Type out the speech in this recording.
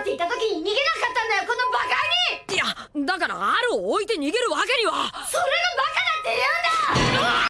って言った時に逃げなかったんだよこのバカに。いやだからアルを置いて逃げるわけには。そ